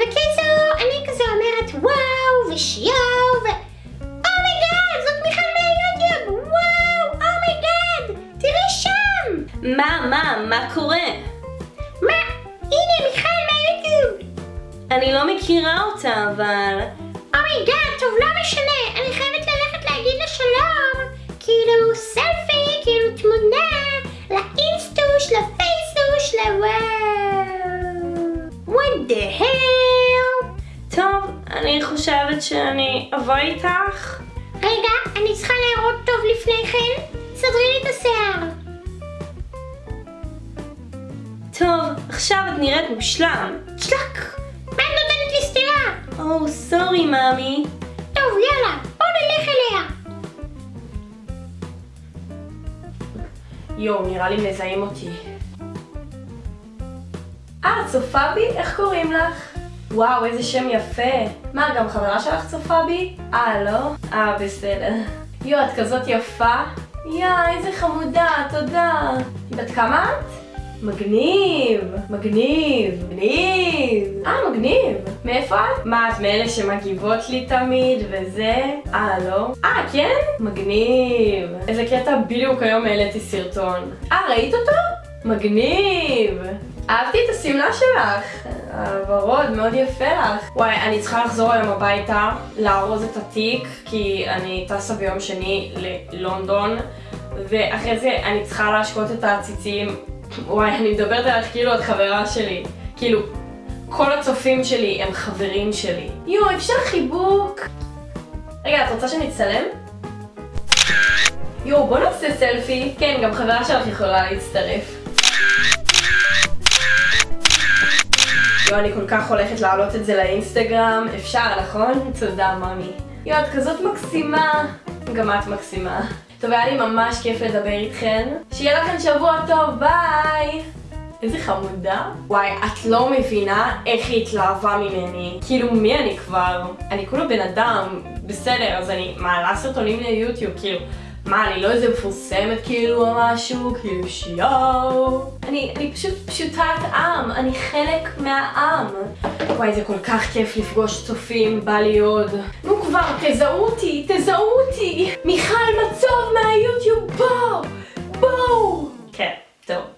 בקיצור, אני כזה אומרת וואו ושיואו ו... oh my god, זאת מיכל מהיוטיוב! וואו, oh my god! תראי שם! מה, מה, מה קורה? מה? הנה מיכל מהיוטיוב! אני לא מכירה אותה, אבל... oh my god, טוב, לא משנה, אני חייבת ללכת להגיד לה שלום. כאילו סלפי, כאילו תמונה, אני חושבת שאני אבוא איתך. רגע, אני צריכה להראות טוב לפני כן. סדרי לי את השיער. טוב, עכשיו את נראית מושלם. שלק! מה את נותנת לי סטירה? או, סורי, מאמי. טוב, יאללה, בוא נלך אליה. יואו, נראה לי מזהים אותי. אה, צופה בי? איך קוראים לך? וואו, איזה שם יפה. מה, גם חברה שלך צופה בי? אה, לא? אה, בסדר. יואו, את כזאת יפה. יא, איזה חמודה, תודה. בת כמה את? מגניב, מגניב, מגניב. אה, מגניב. מאיפה את? מה, את מאלה שמגיבות לי תמיד וזה? אה, לא? אה, כן? מגניב. איזה קטע בדיוק היום העליתי סרטון. אה, ראית אותו? מגניב. אהבתי את השמלה שלך. הוורוד, מאוד יפה לך. וואי, אני צריכה לחזור היום הביתה, לארוז את התיק, כי אני טסה ביום שני ללונדון, ואחרי זה אני צריכה להשקות את העציצים. וואי, אני מדברת עליך כאילו את חברה שלי. כאילו, כל הצופים שלי הם חברים שלי. יואו, אפשר חיבוק? רגע, את רוצה שנצטלם? יואו, בוא נעשה סלפי. כן, גם חברה שלך יכולה להצטרף. יואו, אני כל כך הולכת להעלות את זה לאינסטגרם. אפשר, נכון? תודה, ממי. יואו, את כזאת מקסימה. גם את מקסימה. טוב, היה לי ממש כיף לדבר איתכן. שיהיה לכם שבוע טוב, ביי! איזה חמודה. וואי, את לא מבינה איך היא התלהבה ממני. כאילו, מי אני כבר? אני כולה בן אדם. בסדר, אז אני מעלה סרטונים ליוטיוב, כאילו... מה, אני לא איזה מפורסמת כאילו או משהו? כאילו שיואו. אני, אני פשוט פשוטת עם, אני חלק מהעם. וואי, זה כל כך כיף לפגוש צופים, בא לי עוד. נו כבר, תזהו אותי, תזהו אותי! מיכל מצוב מהיוטיוב, בואו! בואו! כן, טוב.